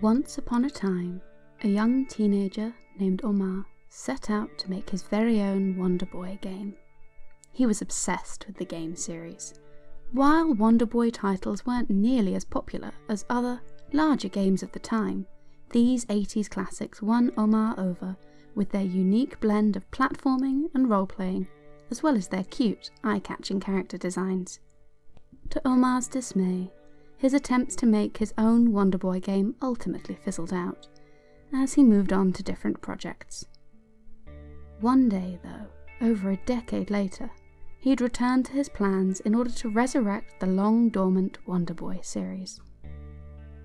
Once upon a time, a young teenager named Omar set out to make his very own Wonder Boy game. He was obsessed with the game series. While Wonder Boy titles weren't nearly as popular as other, larger games of the time, these 80s classics won Omar over with their unique blend of platforming and role playing, as well as their cute, eye catching character designs. To Omar's dismay, his attempts to make his own Wonder Boy game ultimately fizzled out, as he moved on to different projects. One day, though, over a decade later, he'd returned to his plans in order to resurrect the long dormant Wonder Boy series.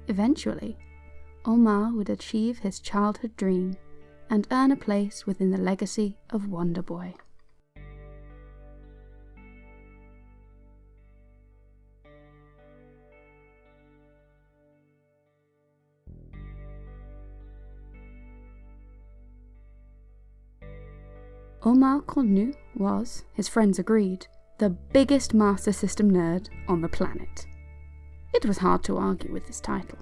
Eventually, Omar would achieve his childhood dream and earn a place within the legacy of Wonder Boy. Omar Cornut was, his friends agreed, the biggest Master System nerd on the planet. It was hard to argue with this title.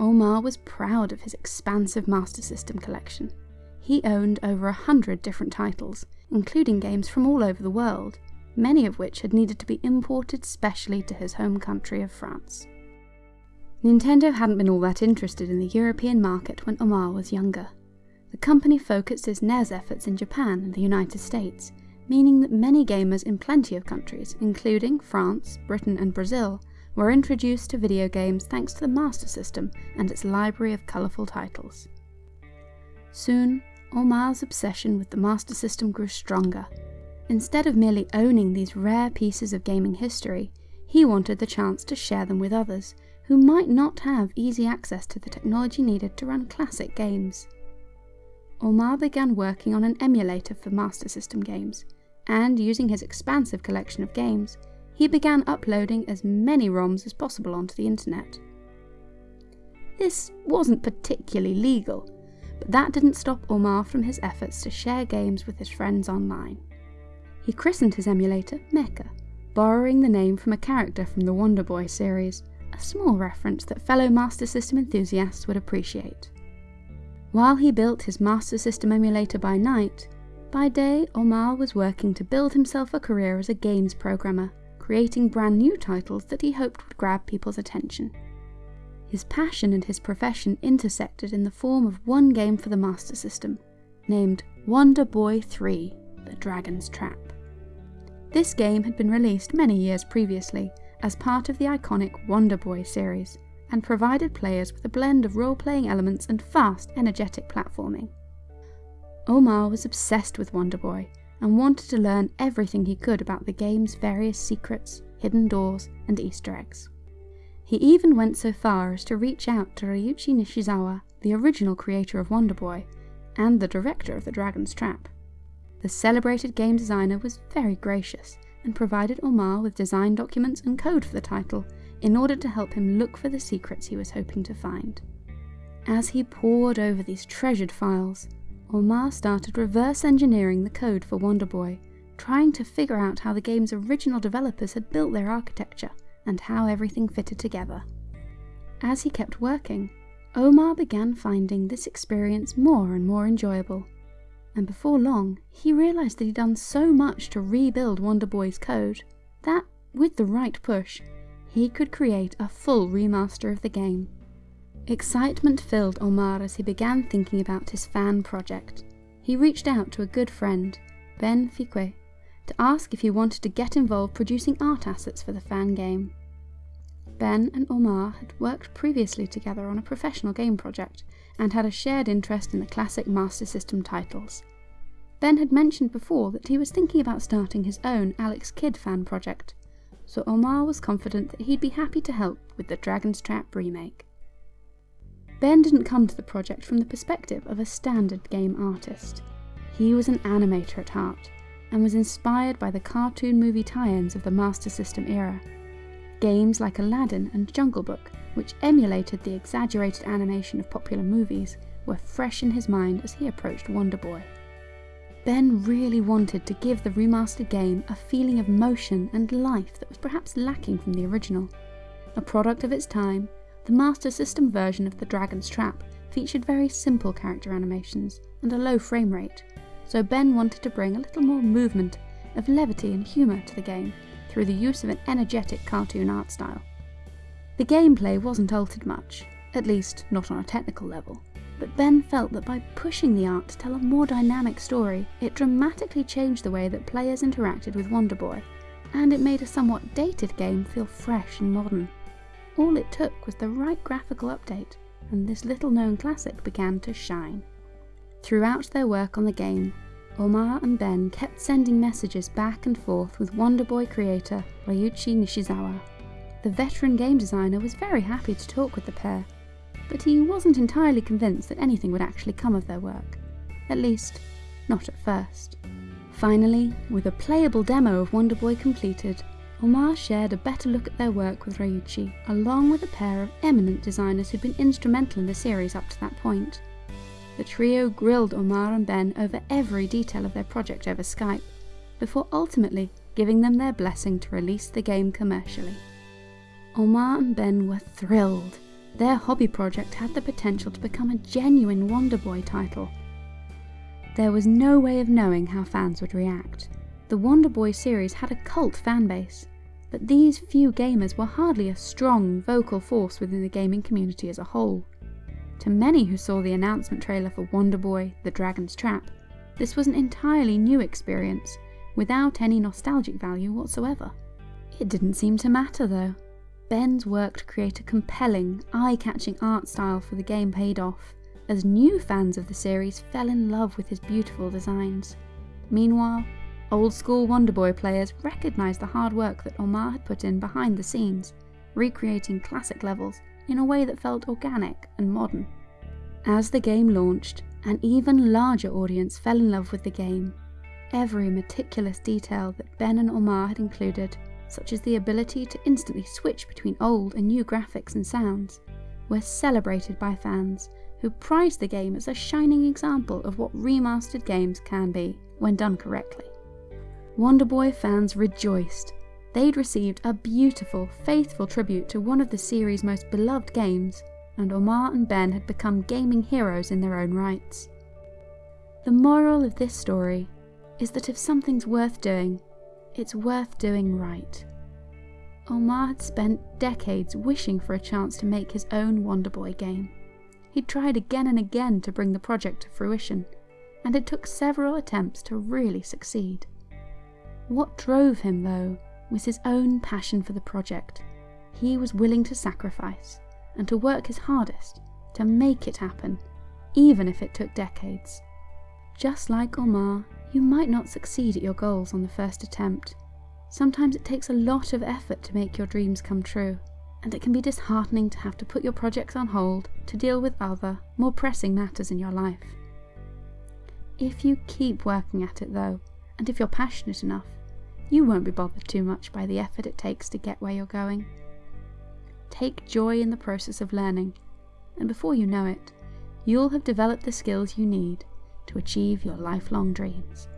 Omar was proud of his expansive Master System collection. He owned over a hundred different titles, including games from all over the world, many of which had needed to be imported specially to his home country of France. Nintendo hadn't been all that interested in the European market when Omar was younger, the company focused its NES efforts in Japan and the United States, meaning that many gamers in plenty of countries, including France, Britain and Brazil, were introduced to video games thanks to the Master System and its library of colourful titles. Soon, Omar's obsession with the Master System grew stronger. Instead of merely owning these rare pieces of gaming history, he wanted the chance to share them with others, who might not have easy access to the technology needed to run classic games. Omar began working on an emulator for Master System games, and using his expansive collection of games, he began uploading as many ROMs as possible onto the internet. This wasn't particularly legal, but that didn't stop Omar from his efforts to share games with his friends online. He christened his emulator Meka, borrowing the name from a character from the Wonder Boy series, a small reference that fellow Master System enthusiasts would appreciate. While he built his Master System emulator by night, by day Omar was working to build himself a career as a games programmer, creating brand new titles that he hoped would grab people's attention. His passion and his profession intersected in the form of one game for the Master System, named Wonder Boy 3 The Dragon's Trap. This game had been released many years previously as part of the iconic Wonder Boy series, and provided players with a blend of role-playing elements and fast, energetic platforming. Omar was obsessed with Wonder Boy and wanted to learn everything he could about the game's various secrets, hidden doors, and Easter eggs. He even went so far as to reach out to Ryuichi Nishizawa, the original creator of Wonder Boy, and the director of The Dragon's Trap. The celebrated game designer was very gracious and provided Omar with design documents and code for the title in order to help him look for the secrets he was hoping to find. As he pored over these treasured files, Omar started reverse engineering the code for Wonder Boy, trying to figure out how the game's original developers had built their architecture and how everything fitted together. As he kept working, Omar began finding this experience more and more enjoyable, and before long he realised that he'd done so much to rebuild Wonder Boy's code that, with the right push, he could create a full remaster of the game. Excitement filled Omar as he began thinking about his fan project. He reached out to a good friend, Ben Fiquet, to ask if he wanted to get involved producing art assets for the fan game. Ben and Omar had worked previously together on a professional game project and had a shared interest in the classic Master System titles. Ben had mentioned before that he was thinking about starting his own Alex Kidd fan project, so Omar was confident that he'd be happy to help with the Dragon's Trap remake. Ben didn't come to the project from the perspective of a standard game artist. He was an animator at heart, and was inspired by the cartoon movie tie-ins of the Master System era. Games like Aladdin and Jungle Book, which emulated the exaggerated animation of popular movies, were fresh in his mind as he approached Wonder Boy. Ben really wanted to give the remastered game a feeling of motion and life that was perhaps lacking from the original. A product of its time, The Master System version of The Dragon's Trap featured very simple character animations and a low frame rate, so Ben wanted to bring a little more movement of levity and humour to the game through the use of an energetic cartoon art style. The gameplay wasn't altered much, at least not on a technical level, but Ben felt that by pushing the art to tell a more dynamic story, it dramatically changed the way that players interacted with Wonder Boy, and it made a somewhat dated game feel fresh and modern. All it took was the right graphical update, and this little known classic began to shine. Throughout their work on the game, Omar and Ben kept sending messages back and forth with Wonder Boy creator Ryuichi Nishizawa. The veteran game designer was very happy to talk with the pair, but he wasn't entirely convinced that anything would actually come of their work. At least, not at first. Finally, with a playable demo of Wonder Boy completed, Omar shared a better look at their work with Ryuichi, along with a pair of eminent designers who'd been instrumental in the series up to that point. The trio grilled Omar and Ben over every detail of their project over Skype, before ultimately giving them their blessing to release the game commercially. Omar and Ben were thrilled. Their hobby project had the potential to become a genuine Wonder Boy title. There was no way of knowing how fans would react. The Wonder Boy series had a cult fanbase, but these few gamers were hardly a strong, vocal force within the gaming community as a whole. To many who saw the announcement trailer for Wonder Boy The Dragon's Trap, this was an entirely new experience, without any nostalgic value whatsoever. It didn't seem to matter though. Ben's work to create a compelling, eye-catching art style for the game paid off, as new fans of the series fell in love with his beautiful designs. Meanwhile, old school Wonder Boy players recognised the hard work that Omar had put in behind the scenes, recreating classic levels in a way that felt organic and modern. As the game launched, an even larger audience fell in love with the game. Every meticulous detail that Ben and Omar had included, such as the ability to instantly switch between old and new graphics and sounds, were celebrated by fans who prized the game as a shining example of what remastered games can be when done correctly. Wonder Boy fans rejoiced they'd received a beautiful, faithful tribute to one of the series' most beloved games, and Omar and Ben had become gaming heroes in their own rights. The moral of this story is that if something's worth doing, it's worth doing right. Omar had spent decades wishing for a chance to make his own Wonder Boy game. He'd tried again and again to bring the project to fruition, and it took several attempts to really succeed. What drove him, though, was his own passion for the project. He was willing to sacrifice and to work his hardest to make it happen, even if it took decades. Just like Omar, you might not succeed at your goals on the first attempt. Sometimes it takes a lot of effort to make your dreams come true, and it can be disheartening to have to put your projects on hold to deal with other, more pressing matters in your life. If you keep working at it though, and if you're passionate enough, you won't be bothered too much by the effort it takes to get where you're going. Take joy in the process of learning, and before you know it, you'll have developed the skills you need to achieve your lifelong dreams.